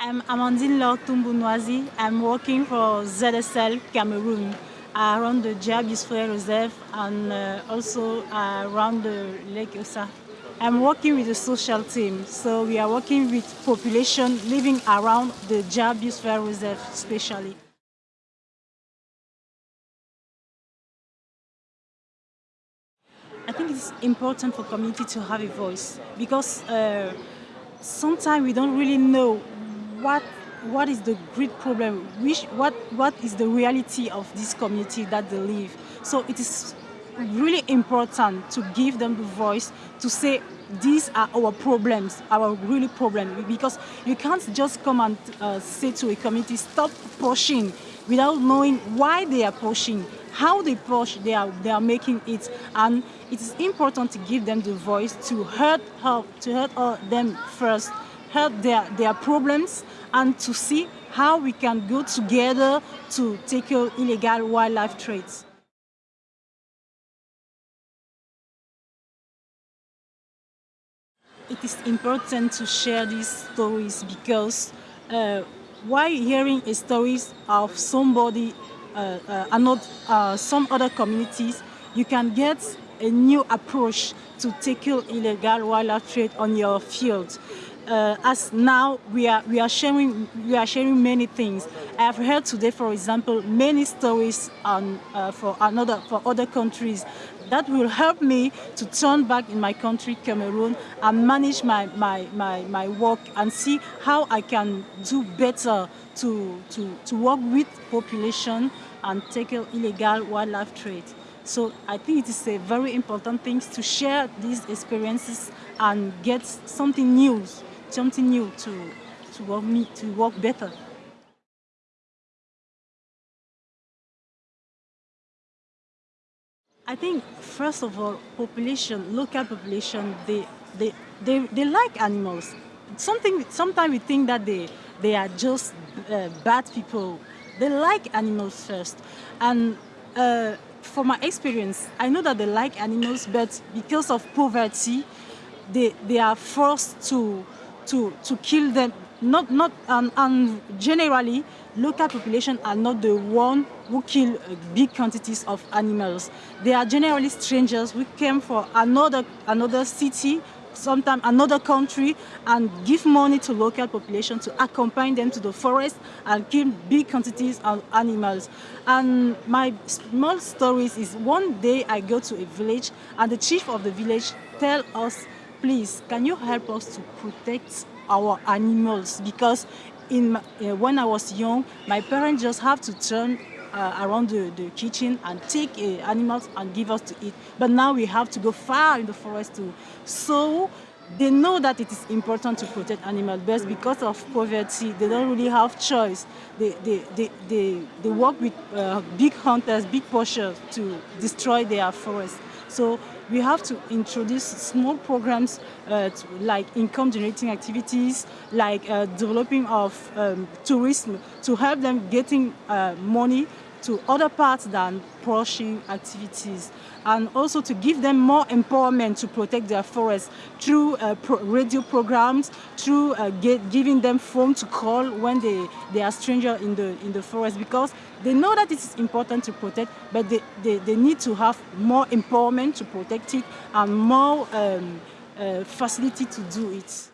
I'm Amandine Laure Noisy. I'm working for ZSL Cameroon around the Dja Biosphère Reserve and uh, also uh, around the Lake Ossa. I'm working with the social team, so we are working with population living around the Dja Biosphère Reserve especially. I think it's important for community to have a voice because uh, sometimes we don't really know what what is the great problem, which what what is the reality of this community that they live. So it is really important to give them the voice to say these are our problems, our really problem, because you can't just come and uh, say to a community, stop pushing without knowing why they are pushing, how they push, they are, they are making it. And it is important to give them the voice to hurt, help, to hurt them first, help their, their problems, and to see how we can go together to tackle illegal wildlife trades. It is important to share these stories because uh, while hearing stories of somebody, uh, uh, another, uh, some other communities, you can get a new approach to tackle illegal wildlife trade on your field. Uh, as now we are we are sharing we are sharing many things. I have heard today, for example, many stories on uh, for another for other countries that will help me to turn back in my country, Cameroon, and manage my, my, my, my work and see how I can do better to, to, to work with population and tackle illegal wildlife trade. So I think it is a very important thing to share these experiences and get something new, something new to, to, work, me, to work better. I think, first of all, population, local population, they, they, they, they like animals. Something, sometimes we think that they, they are just uh, bad people. They like animals first. And uh, from my experience, I know that they like animals, but because of poverty, they, they are forced to, to, to kill them. Not, not, and, and generally, local population are not the one who kill uh, big quantities of animals. They are generally strangers who came from another, another city, sometimes another country, and give money to local population to accompany them to the forest and kill big quantities of animals. And my small stories is one day I go to a village and the chief of the village tell us, please, can you help us to protect our animals because in uh, when I was young, my parents just have to turn uh, around the, the kitchen and take uh, animals and give us to eat. But now we have to go far in the forest to. So they know that it is important to protect animals, but because of poverty, they don't really have choice. They, they, they, they, they work with uh, big hunters, big poachers to destroy their forests. So we have to introduce small programs uh, to, like income generating activities, like uh, developing of um, tourism to help them getting uh, money to other parts than poaching activities and also to give them more empowerment to protect their forests through uh, pro radio programs, through uh, giving them phone to call when they, they are stranger in the, in the forest because they know that it is important to protect, but they, they, they need to have more empowerment to protect it and more um, uh, facility to do it.